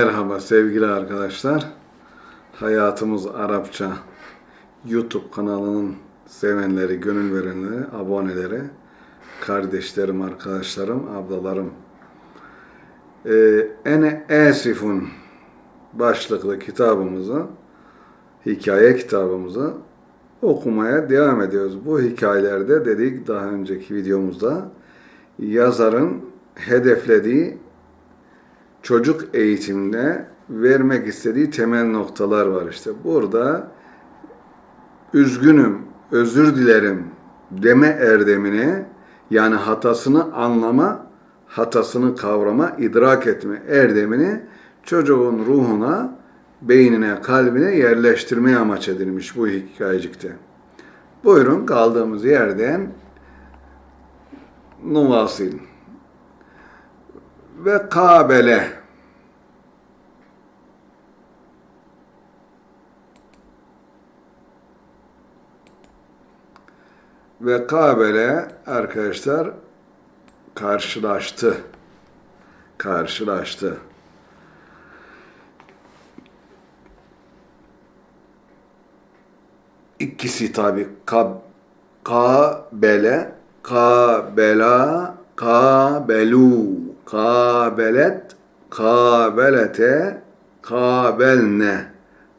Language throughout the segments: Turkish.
Merhaba sevgili arkadaşlar. Hayatımız Arapça YouTube kanalının sevenleri, gönül verenleri, aboneleri, kardeşlerim, arkadaşlarım, ablalarım. Ee, Ene Esifun başlıklı kitabımızı, hikaye kitabımızı okumaya devam ediyoruz. Bu hikayelerde dedik daha önceki videomuzda yazarın hedeflediği çocuk eğitiminde vermek istediği temel noktalar var işte. Burada üzgünüm, özür dilerim deme erdemine yani hatasını anlama, hatasını kavrama, idrak etme erdemini çocuğun ruhuna, beynine, kalbine yerleştirmeye amaç edilmiş bu hikayecikte. Buyurun kaldığımız yerden nuvasil ve kabele ve kabele arkadaşlar karşılaştı. Karşılaştı. İkisi tabi kab, kabele, kabela, kabelu, kabelet, kabelete, kabelne,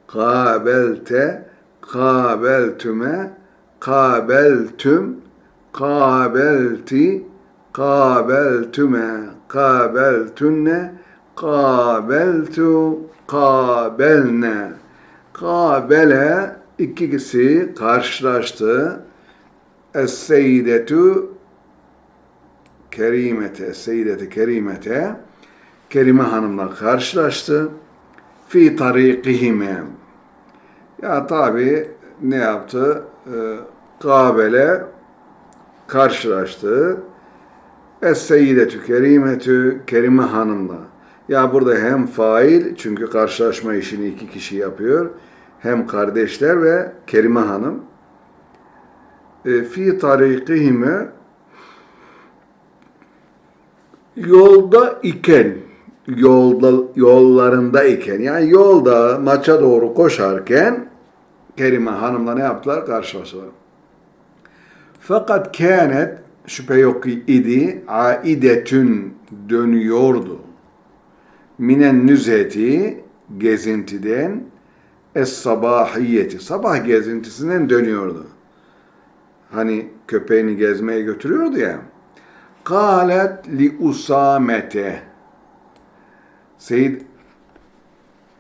kabelte, kabeltüme, kabeltüm, kabelti, kabeltüme, kabeltünne, kabeltu, kabelne. Kabele ikisi karşılaştı. Es-seyyidetu kerimete, seyyideti kerimete, Kerime Hanım'la karşılaştı. Fi tarikihime. Ya tabi ne yaptı? Ee, Kabele karşılaştı. Es-seyyidetü kerimetü Kerime Hanım'la. Ya burada hem fail çünkü karşılaşma işini iki kişi yapıyor. Hem kardeşler ve Kerime Hanım. E, fi tarikihime yolda iken yolda yollarında iken yani yolda maça doğru koşarken Kerime Hanım'la ne yaptılar? Karşılaştılar. Fakat kânet şüphe yok idi aidetün dönüyordu. Minen nüzeti gezintiden es sabahiyeti sabah gezintisinden dönüyordu. Hani köpeğini gezmeye götürüyordu ya. Kalet li usamete Seyyid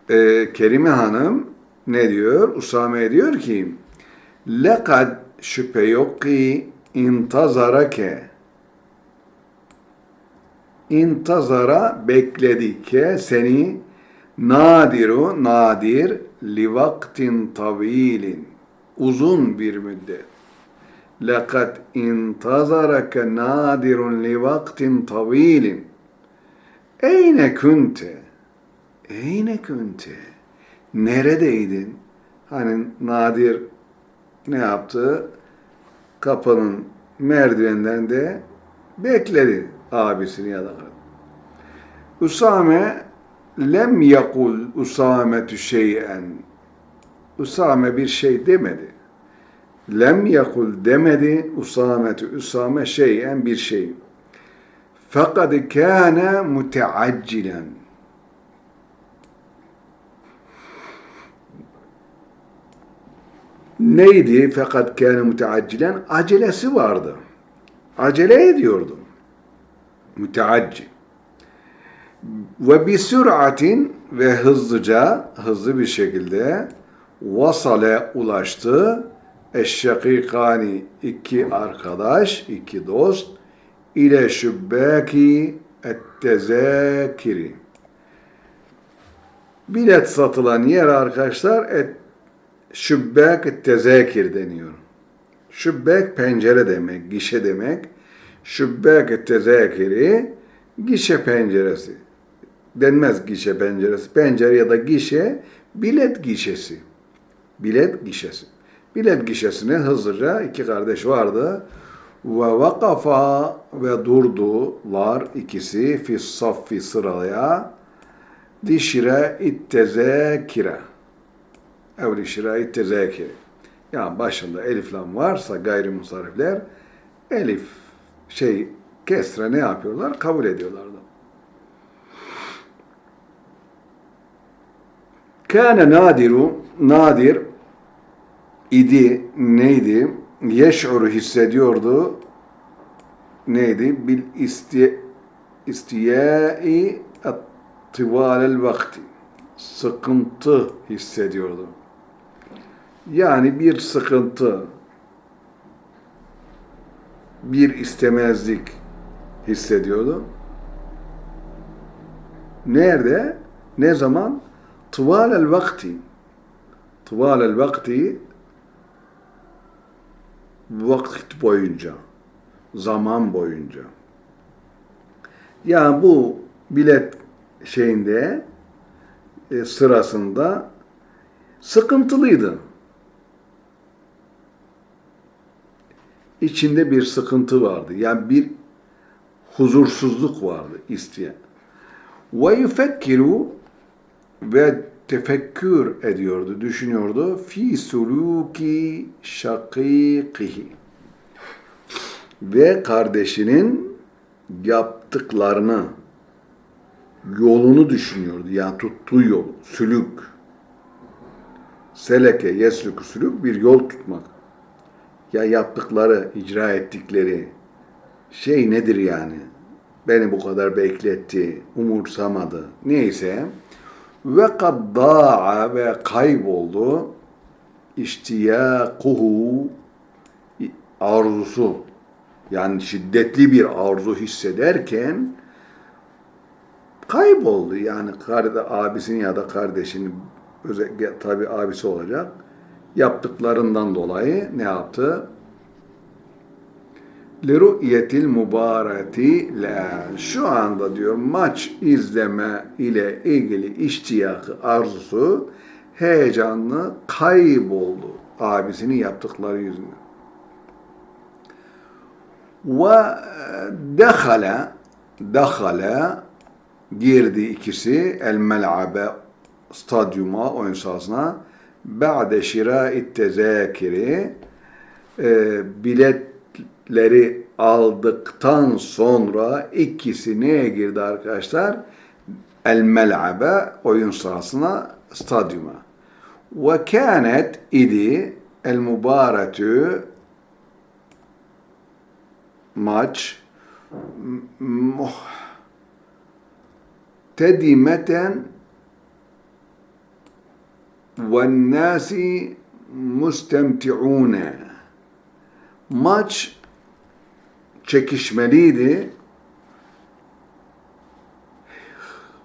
e, Kerime Hanım ne diyor? Usame diyor ki lekad şüphe yok ki intazarake. İntazara bekledi ki seni nadiru nadir li vaktin tavilin uzun bir müddet. Lekad intazarake nadirun li vaktin tavilin eyne kunte? Eyne kunte neredeydin hani nadir ne yaptı kapının merdivenden de bekledi abisini ya da. Usame lem yakul Usametü şeyen. Usame bir şey demedi. Lem yakul demedi Usametü Usame şeyen bir şey. Fakat kâne muteaccilen. Neydi? Fakat kâne muteaccilen. Acelesi vardı. Acele ediyordu. Müteaccil. Ve bir süratin ve hızlıca, hızlı bir şekilde vasale ulaştı. Eşşakikani iki arkadaş, iki dost ile şübbeki ettezekiri. Bilet satılan yer arkadaşlar et, şübbek tezekir deniyor. Şübbek pencere demek, gişe demek. Şübbek tezekiri gişe penceresi. Denmez gişe penceresi. Pencere ya da gişe bilet gişesi. Bilet gişesi. Bilet gişesine hızlıca iki kardeş vardı. Ve vakafa ve durdular ikisi fi saffi sıraya li şirâit tezâkire ev li şirâit tezâkire yani başında elif lam varsa gayrimusarifler elif şey kesre ne yapıyorlar? Kabul ediyorlardı. Kâne nadiru nadir idi neydi? Yeş'uru hissediyordu. Neydi? Bil isti istiyai tıvalel vakti. Sıkıntı hissediyordu. Yani bir sıkıntı, bir istemezlik hissediyordu. Nerede? Ne zaman? Tıvalel vakti. Tıvalel vakti vakit boyunca, zaman boyunca. Yani bu bilet şeyinde e, sırasında sıkıntılıydı. İçinde bir sıkıntı vardı. Yani bir huzursuzluk vardı isteyen. Ve ve tefekkür ediyordu, düşünüyordu. Fi suluki şakikihi. Ve kardeşinin yaptıklarını, yolunu düşünüyordu. Yani tuttuğu yol, sülük. Seleke, yeslük, sülük bir yol tutmak. Ya yaptıkları, icra ettikleri şey nedir yani? Beni bu kadar bekletti, umursamadı. Neyse ve kad da'a ve kayboldu iştiyakuhu arzusu yani şiddetli bir arzu hissederken kayboldu. Yani kardeş, abisinin ya da kardeşinin özellikle tabi abisi olacak yaptıklarından dolayı ne yaptı? Liru'yetil mübareti la. Şu anda diyor maç izleme ile ilgili iştiyakı, arzusu heyecanlı kayboldu abisinin yaptıkları yüzünden. Ve dehale dehale girdi ikisi el mel'abe stadyuma oyun sahasına ba'de şira'it tezakiri e, biletleri aldıktan sonra ikisi neye girdi arkadaşlar? El mel'abe oyun sahasına stadyuma. Ve kânet idi el mübaretü maç tedimeten وَالنَّاسِ مُسْتَمْتِعُونَ Maç çekişmeliydi.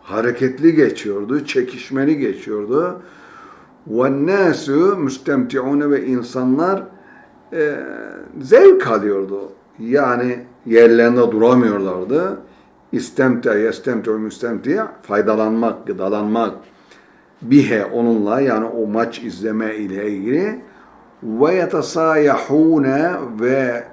Hareketli geçiyordu, çekişmeli geçiyordu. وَالنَّاسُ مُسْتَمْتِعُونَ ve insanlar e, zevk alıyordu. Yani yerlerinde duramıyorlardı. İstemte, yestemte, müstemti faydalanmak, gıdalanmak, bihe onunla yani o maç izleme ile ilgili ve yetasayahune ve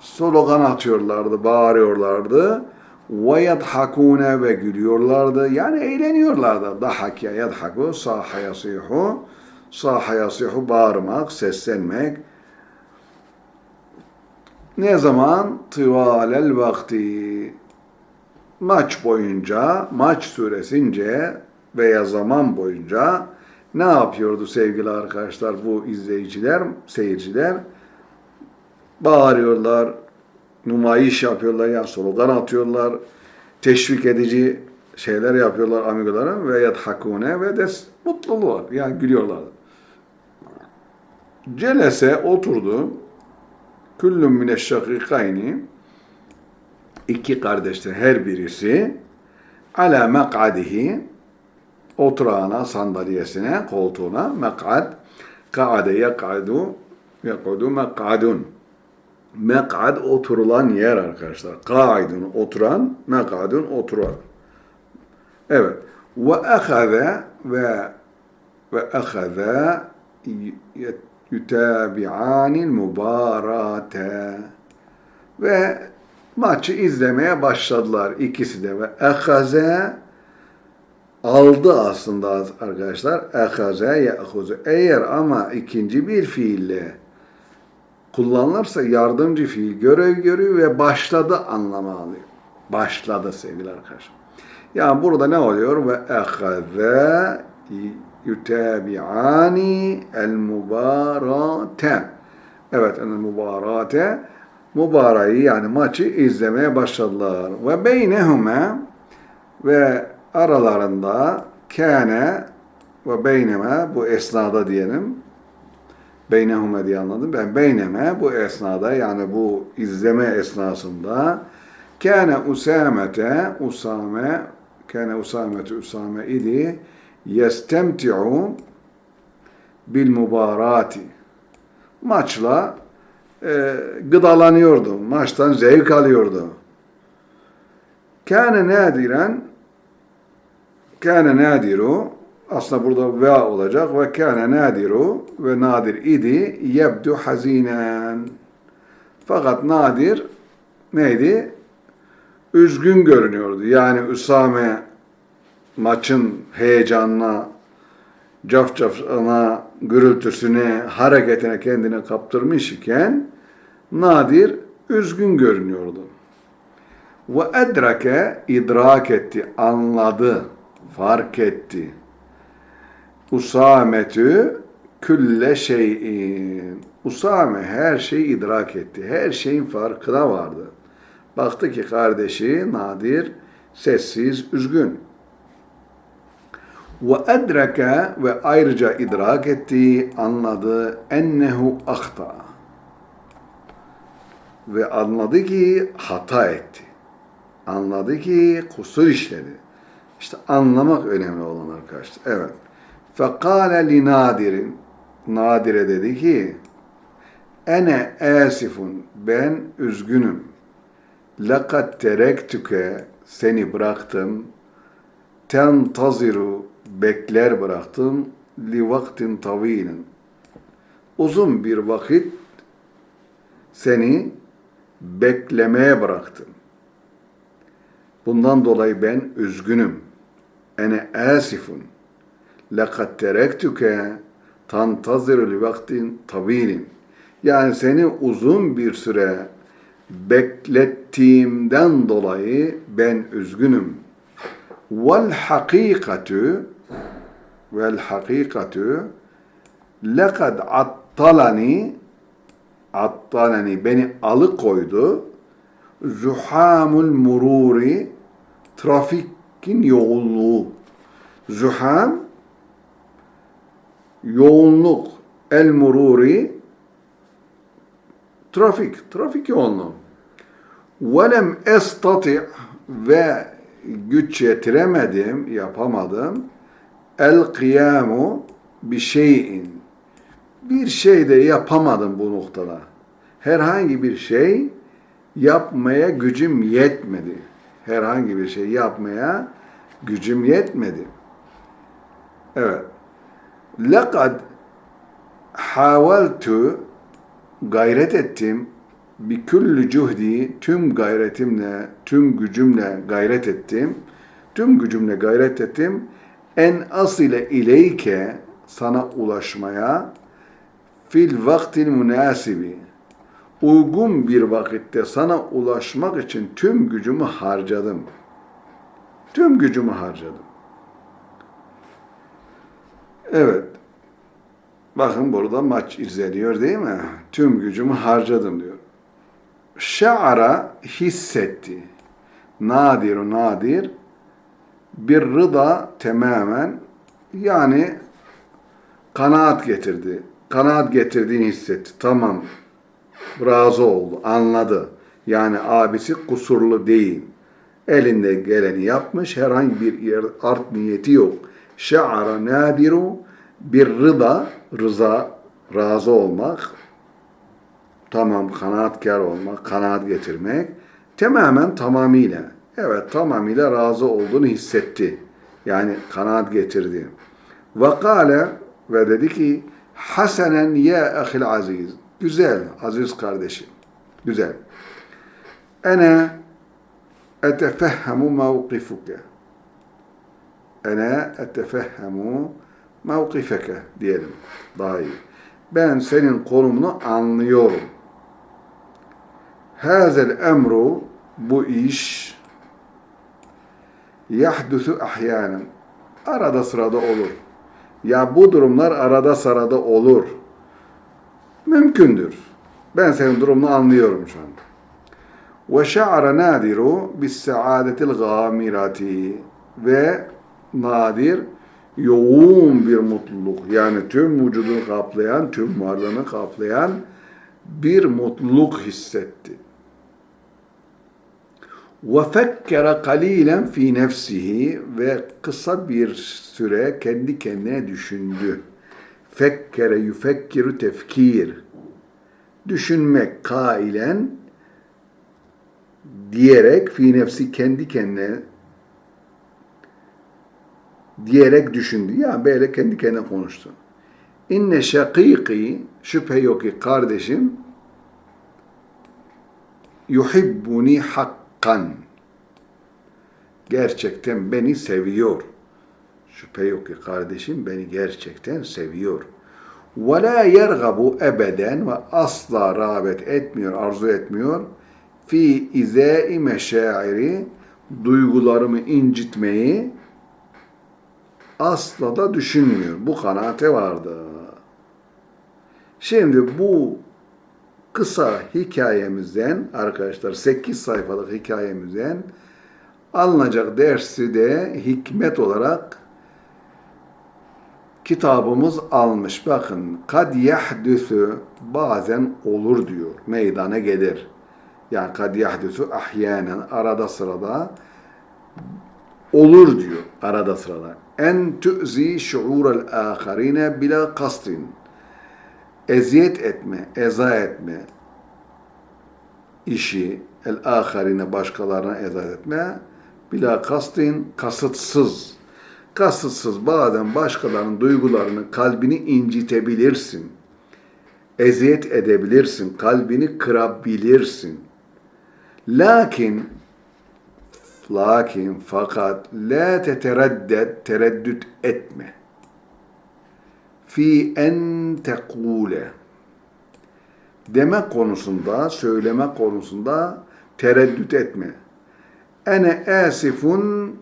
slogan atıyorlardı, bağırıyorlardı. Ve yadhakune ve gülüyorlardı. Yani eğleniyorlardı. Dahakya yadhaku, saha yasihu, saha yasihu bağırmak, seslenmek. Ne zaman? Tıvalel vakti. Maç boyunca, maç süresince veya zaman boyunca ne yapıyordu sevgili arkadaşlar bu izleyiciler, seyirciler? Bağırıyorlar, numayiş yapıyorlar, yani slogan atıyorlar, teşvik edici şeyler yapıyorlar amigolara ve yadhakune ve de mutluluğu yani gülüyorlar. Celese oturdu. Küllüm mineşşakikayni iki kardeşler her birisi ala mek'adihi oturağına, sandalyesine, koltuğuna mek'ad ka'ade yek'adu yek'udu mek'adun mek'ad oturulan yer arkadaşlar. Ka'idun oturan, mek'adun oturan. Evet. Ve ehaze ve ve ehaze yutabi'anil mübarate ve maçı izlemeye başladılar ikisi de ve ehaze aldı aslında arkadaşlar. Ehaze ye'huzu. Eğer ama ikinci bir fiille kullanılırsa yardımcı fiil görev görüyor ve başladı anlamı alıyor. Başladı sevgili arkadaşlar. Yani burada ne oluyor? Ve ehaze yutabi'ani el mubarate. Evet, el mubarate mübareği yani maçı izlemeye başladılar. Ve beynehume ve aralarında kâne ve beyneme bu esnada diyelim. Beynehume diye anladım. Ben beyneme bu esnada yani bu izleme esnasında kâne usamete usame kâne usamete usame idi yestemti'u bil mubarati maçla e, gıdalanıyordu. Maçtan zevk alıyordu. Kâne nadiren kâne nadiru aslında burada ve olacak ve kâne nadiru ve nadir idi yebdu hazinen fakat nadir neydi? Üzgün görünüyordu. Yani Üsame maçın heyecanına, cafcafına, gürültüsüne, hareketine kendini kaptırmış iken Nadir üzgün görünüyordu. Ve edrake idrak etti, anladı, fark etti. Usametü külle şeyin. Usame her şeyi idrak etti. Her şeyin farkına vardı. Baktı ki kardeşi Nadir sessiz, üzgün. Ve edrake ve ayrıca idrak etti, anladı ennehu ahta. Ve anladı ki hata etti. Anladı ki kusur işledi. İşte anlamak önemli olan arkadaşlar. Evet. Li nadirin. Nadire dedi ki Ene asifun. Ben üzgünüm. Lekad terektüke. Seni bıraktım. Tentaziru. Bekler bıraktım. Li vaktin tavilin. Uzun bir vakit seni beklemeye bıraktım. Bundan dolayı ben üzgünüm. Ene asifun. Lekad terektüke tantaziru li vaktin tavilin. Yani seni uzun bir süre beklettiğimden dolayı ben üzgünüm. Vel hakikatu vel hakikatu lekad attalani attalani beni alıkoydu zuhamul mururi trafikin yoğunluğu. Zuham yoğunluk. El mururi trafik trafik yoğunluğu. Velem estati ve güç yetiremedim yapamadım. El kıyamu bir şeyin. Bir şey de yapamadım bu noktada. Herhangi bir şey yapmaya gücüm yetmedi. Herhangi bir şey yapmaya gücüm yetmedi. Evet. Lekad haveltu gayret ettim bir küllü cuhdi tüm gayretimle, tüm gücümle gayret ettim. Tüm gücümle gayret ettim. En asile ileyke sana ulaşmaya fil vaktil münasibi uygun bir vakitte sana ulaşmak için tüm gücümü harcadım. Tüm gücümü harcadım. Evet. Bakın burada maç izleniyor değil mi? Tüm gücümü harcadım diyor. Şa'ara hissetti. Nadiru nadir bir rıda tamamen yani kanaat getirdi. Kanaat getirdiğini hissetti. Tamam. Razı oldu. Anladı. Yani abisi kusurlu değil. Elinde geleni yapmış. Herhangi bir art niyeti yok. Şa'ara nadiru bir rıda, rıza, razı olmak, tamam kanaatkar olmak, kanaat getirmek, tamamen tamamıyla, evet tamamıyla razı olduğunu hissetti. Yani kanaat getirdi. Ve kâle ve dedi ki, Hasenen ya ahil aziz. Güzel, aziz kardeşim. Güzel. Ene etefehhemu mevkifuke. ene etefehhemu mevkifeke diyelim. Daha iyi. Ben senin konumunu anlıyorum. Hazel emru bu iş yahdusu ahyanen arada sırada olur. Ya bu durumlar arada sırada olur. Mümkündür. Ben senin durumunu anlıyorum şu anda. Ve şa'ara nadiru bis saadetil gamirati ve nadir yoğun bir mutluluk yani tüm vücudunu kaplayan, tüm varlığını kaplayan bir mutluluk hissetti. Ve fekkere kalilen fi nefsihi ve kısa bir süre kendi kendine düşündü. Fekkere yufekkiru tefkir. Düşünmek kailen diyerek fi nefsi kendi kendine diyerek düşündü. Ya böyle kendi kendine konuştu. İnne şakiki şüphe yok ki kardeşim yuhibbuni hakkan gerçekten beni seviyor. Şüphe yok ki kardeşim beni gerçekten seviyor. La yergabu ebeden ve asla rağbet etmiyor, arzu etmiyor. Fi izai meşairi duygularımı incitmeyi asla da düşünmüyor. Bu kanaate vardı. Şimdi bu kısa hikayemizden arkadaşlar 8 sayfalık hikayemizden alınacak dersi de hikmet olarak kitabımız almış. Bakın kad yahdüsü bazen olur diyor. Meydana gelir. Yani kad yahdüsü ahyanen arada sırada olur diyor arada sırada. En tu'zi şuurel âkharine bila kastin. Eziyet etme, eza etme işi el âkharine başkalarına eza etme bila kastin kasıtsız. Kasıtsız bazen başkalarının duygularını, kalbini incitebilirsin. Eziyet edebilirsin, kalbini kırabilirsin. Lakin Lakin fakat la tetereddet, tereddüt etme. Fi en tekule. Deme konusunda, söyleme konusunda tereddüt etme. Ene asifun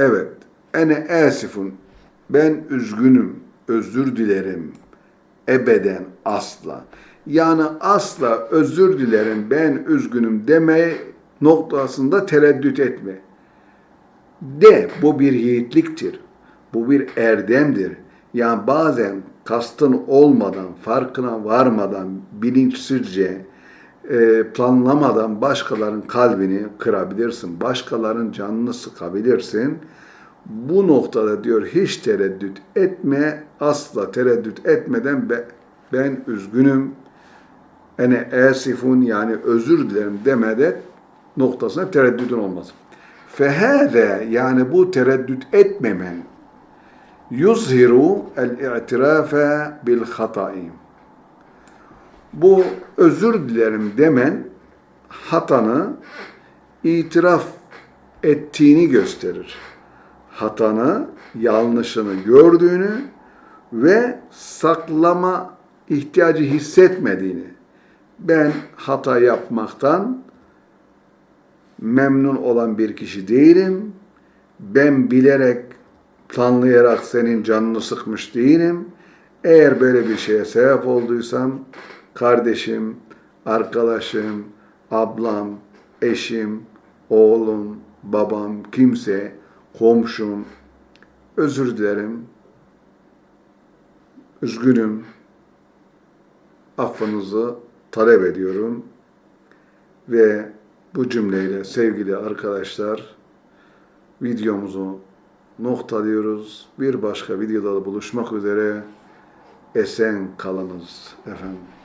Evet. Ene asifun. Ben üzgünüm. Özür dilerim. Ebeden asla. Yani asla özür dilerim ben üzgünüm demeye noktasında tereddüt etme. De bu bir yiğitliktir. Bu bir erdemdir. Yani bazen kastın olmadan, farkına varmadan, bilinçsizce, planlamadan başkalarının kalbini kırabilirsin. Başkalarının canını sıkabilirsin. Bu noktada diyor hiç tereddüt etme, asla tereddüt etmeden ben üzgünüm, ene esifun yani özür dilerim demede noktasına tereddüdün olmaz. Fehâze yani bu tereddüt etmemen yuzhiru el-i'tirafe bil hataim. Bu özür dilerim demen hatanı itiraf ettiğini gösterir. Hatanı, yanlışını gördüğünü ve saklama ihtiyacı hissetmediğini. Ben hata yapmaktan memnun olan bir kişi değilim. Ben bilerek, planlayarak senin canını sıkmış değilim. Eğer böyle bir şeye sebep olduysam kardeşim, arkadaşım, ablam, eşim, oğlum, babam, kimse, komşum, özür dilerim, üzgünüm, affınızı talep ediyorum. Ve bu cümleyle sevgili arkadaşlar videomuzu noktalıyoruz. Bir başka videoda buluşmak üzere. Esen kalınız efendim.